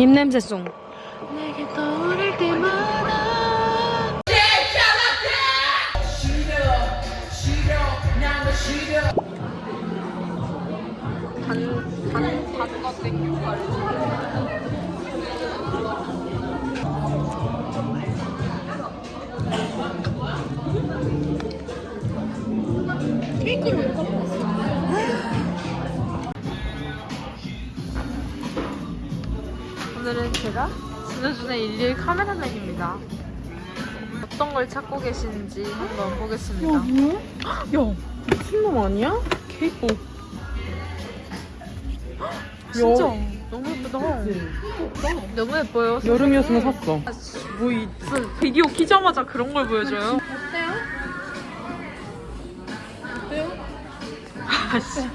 입냄새송. 내게 떠오를 때마다 단단 단거 땡큐 진우준의 일일 카메라맨입니다. 어떤 걸 찾고 계시는지 한번 보겠습니다. 뭐야? 야 미친놈 아니야? 케이크 진짜 너무 예쁘다. 너무 예뻐요. 여름이었으면 샀어 뭐 이 무슨 비디오 키자마자 그런 걸 보여줘요? 아씨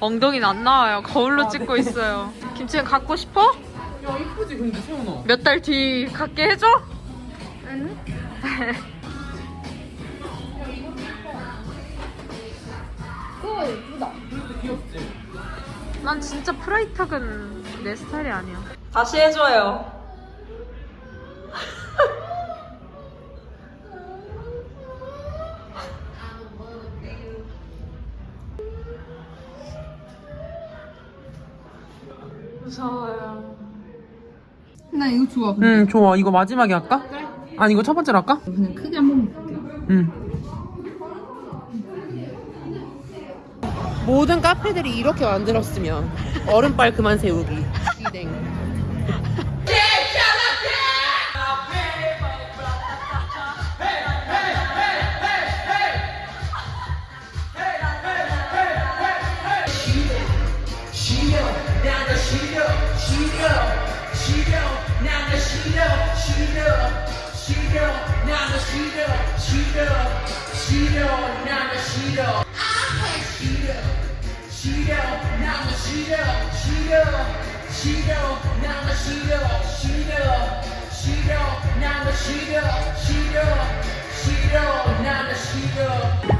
엉덩이는 안 나와요. 거울로 찍고 있어요. 김치는 갖고 싶어? 야 이쁘지 근데 세훈아 몇 달 뒤 갖게 해줘? 귀엽지? 난 진짜 프라이탁은 내 스타일이 아니야. 다시 해줘요. 좋아. 응 좋아 이거 마지막에 할까? 아니 이거 첫 번째로 할까? 그냥 크게 한번 볼게. 응 모든 카페들이 이렇게 만들었으면 얼음빨 그만 세우기 시댕 시려 나가 시려 시려 시려 나가 시려 시려 시려 나가 시려 시려 시려 나가 시려 시려 시려 나가 시려 시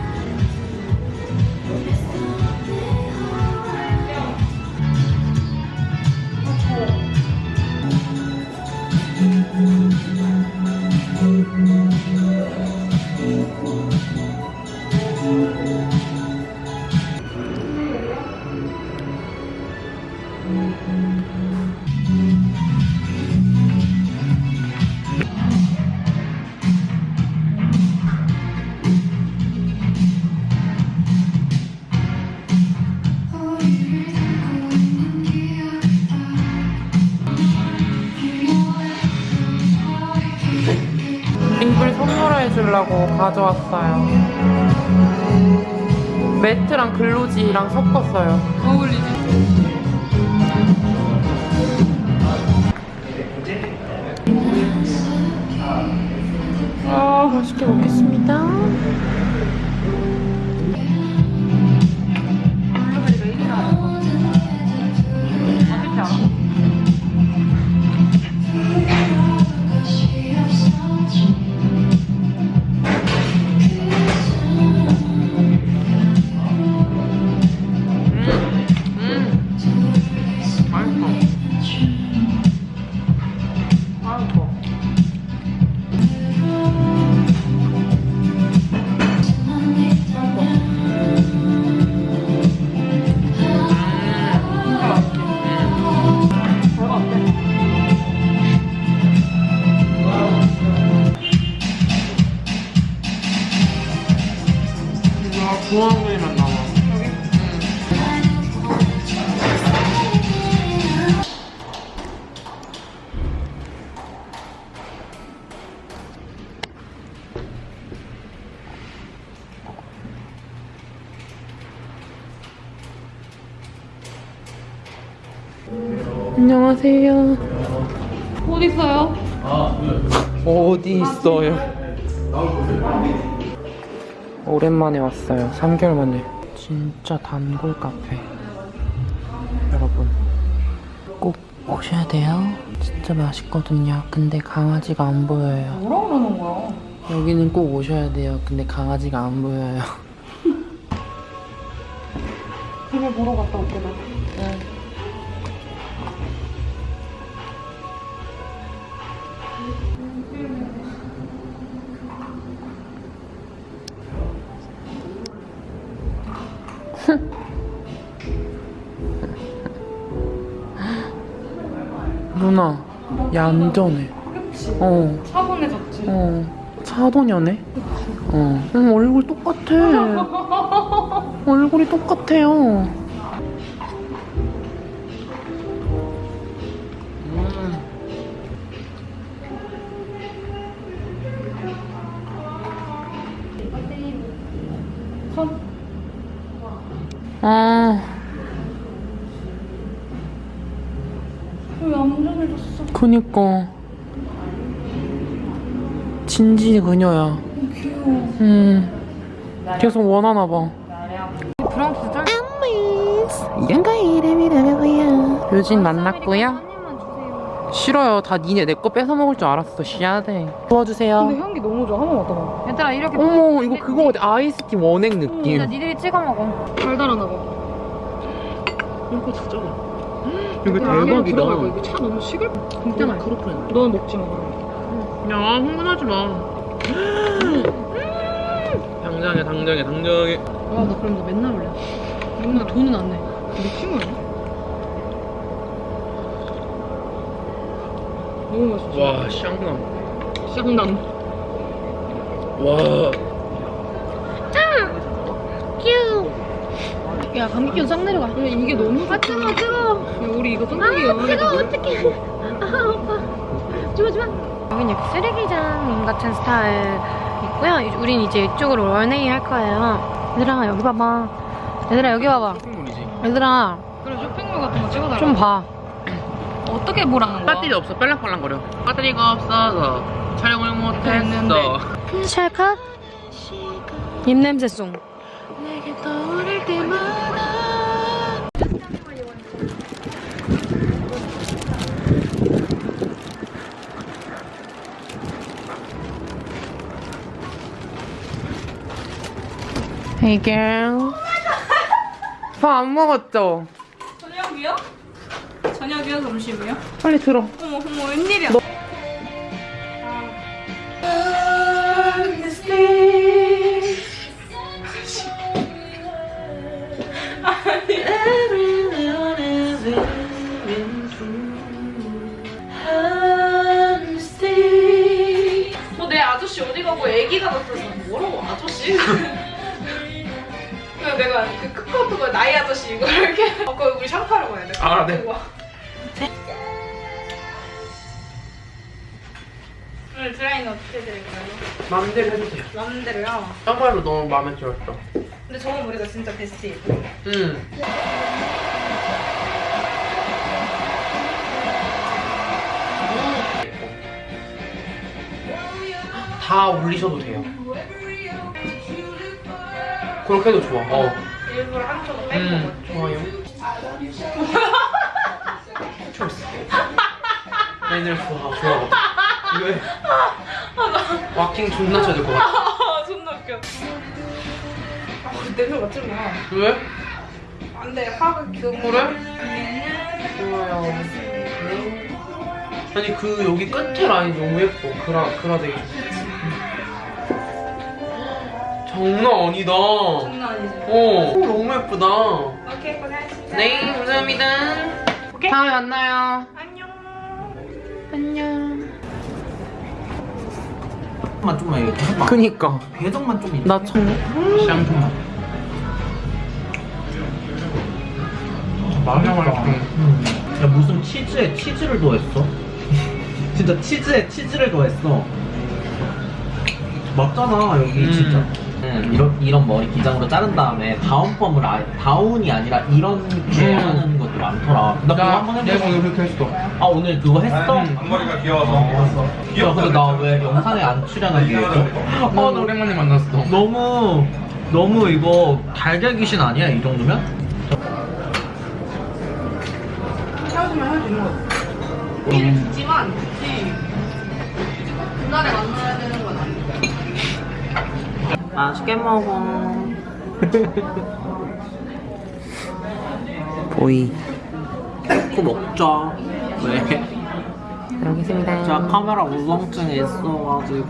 주려고 가져왔어요. 매트랑 글로지랑 섞었어요. 아 맛있게 먹겠습니다 중앙면이만 나와 안녕하세요. 어디 있어요? 어디 있어요? 오랜만에 왔어요. 3개월 만에. 진짜 단골 카페. 여러분, 꼭 오셔야 돼요. 진짜 맛있거든요. 근데 강아지가 안 보여요. 뭐라 그러는 거야? 여기는 꼭 오셔야 돼요. 근데 강아지가 안 보여요. 집에 보러 갔다 올게 나. 누나 얌전해 어. 차분해졌지? 어 차도녀네? 어. 응, 얼굴 똑같아 얼굴이 똑같아요 왜 얌전해졌어? 그니까. 진지 그녀야. 귀여워. 음. 계속 원하나 봐. 브람스 짤. 이런가 이름이라고요. 묘진 만났고요. 싫어요. 다 니네 내 거 뺏어 먹을 줄 알았어. 씨앗에. 도와주세요. 근데 향기 너무 좋아. 한번 맡아봐. 얘들아 이렇게. 어머 이거 그거 같아. 아이스티 원액 느낌. 니들이 찍어 먹어. 달달하나 봐. 이거 진짜. 이거 이거 차 너무 식을. 진짜 맛있어. 그렇구나. 넌 먹지 마. 야 흥분하지 마. 당장에 당장에 당장에. 와, 나 그럼 너 맨날 올래. 맨날 돈은 안 내. 미친 거야? 너무 맛있어. 와 샹남. 쌍난. 와. 야, 감기 기운 싹 내려가. 근데 이게 너무 아, 뜨거워, 뜨거워. 야, 우리 이거 쫀득이 아, 뜨거워, 어떡해. 아, 오빠. 좋아, 좋아. 여긴 이렇게 쓰레기장 같은 스타일 있고요. 우린 이제 이쪽으로 런웨이 할 거예요. 얘들아, 여기 봐봐. 얘들아, 여기 봐봐. 쇼핑몰이지. 얘들아. 그래, 쇼핑몰 같은 거 찍어달라. 좀 봐. 어떻게 보라는 거야? 배터리 없어. 빨랑빨랑거려. 배터리가 없어서 촬영을 됐는데. 못했어. 찰칵 입냄새송. Hey girl. 밥안 먹었죠? 저녁이요? 저녁이요? 점심이요? 빨리 들어. 어머 어머 웬일이야? 뭐내 애기가 같아서 뭐라고 아저씨? 그냥 내가 그 카카오톡에 나이 아저씨 이거 이렇게 아까 우리 샴푸하러 가야 돼. 아, 네. 오늘 드라이는 어떻게 드릴까요? 마음대로 해주세요. 마음대로요. 정말로 너무 마음에 들었어. 근데 저번 머리가 진짜 베스트예요. 응. 다 올리셔도 돼요. 그렇게 해도 좋아. 어. 일부러 한쪽은 빼고 음, 좋아요. 초이스. 애들 좋아, 좋아. 왜? 와킹 존나 쳐야 될것 같아. 아 존나 웃겨. 아 맡지 마. 왜? 안돼 화가 그 그래? 좋아요. 아니 그 여기 끝에 라인 너무 예뻐. 그라 그라데이션. 장난 아니다. 장난 아니지. 어, 너무 예쁘다. 오케이 고생하셨습니다. 네, 감사합니다. 오케이. 다음에 만나요. 안녕. 안녕. 만 좀만 이렇게 해봐. 그니까 배정만 좀. 나 참. 샹통만. 맛있다. 음. 야 무슨 치즈에 치즈를 더했어? 진짜 치즈에 치즈를 더했어. 맞잖아 여기 음. 진짜. 음, 이런 이런 머리 기장으로 자른 다음에 다운펌을 아예 다운이 아니라 이렇게 음. 하는 것도 많더라. 나 그거 한번 해보고. 내가 오늘 그렇게 했어. 아 오늘 그거 했어? 음. 앞머리가 귀여워서 야 근데 나 왜 영상에 안 출연하게 해줘? 어, 나 오랜만에 만났어. 너무 너무 이거 달걀 귀신 아니야 이 정도면? 헤어지면 헤어지는 거. 우리는 듣지만 굳이 그날에 만나야. 맛있게 먹어. 보이. 그거 먹자. 왜? 여기 있습니다. 자 카메라 우성증이 있어가지고.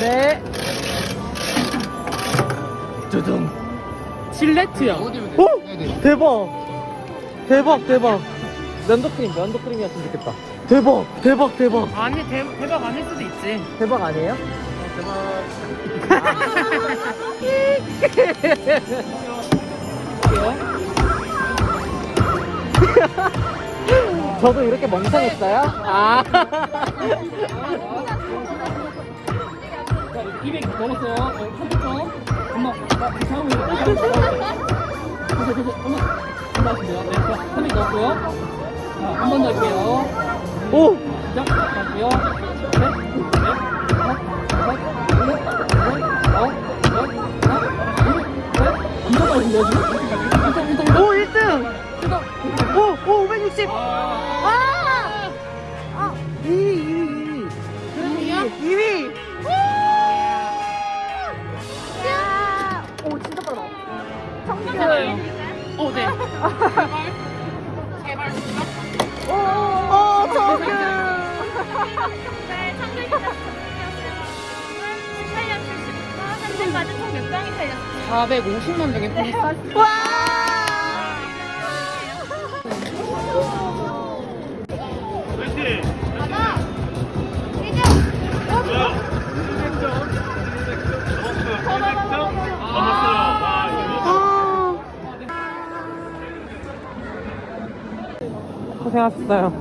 네. 두둥. 질레트야. 오! 대박. 대박, 대박. 면도크림, 면도크림이었으면 좋겠다. 대박, 대박, 대박. 아니 대, 대박 아닐 수도 있지. 대박 아니에요? 저도 이렇게 멍청했어요? 아. 200 넘었어요. 어, 300점. 엄마, 나거 있어. 계속, 계속, 엄마. 엄마 하시면 돼요. 네, 자, 300 넣었고요. 자, 한 번 더 할게요. 오! 시작. 할게요. 셋, 넷, 다섯, 여섯, 일곱, 여덟, 아홉, 열, 하나, 둘, 셋. 엄청 빠르신데요, 지금? 엄청, 엄청, 엄청. 오, 1등! 오, 오, 560! 아! 어, 네. 오, 정규! 네, 현재까지 총몇 장이 살렸어요? 450만 명의 분이 쌀 와! 고생하셨어요.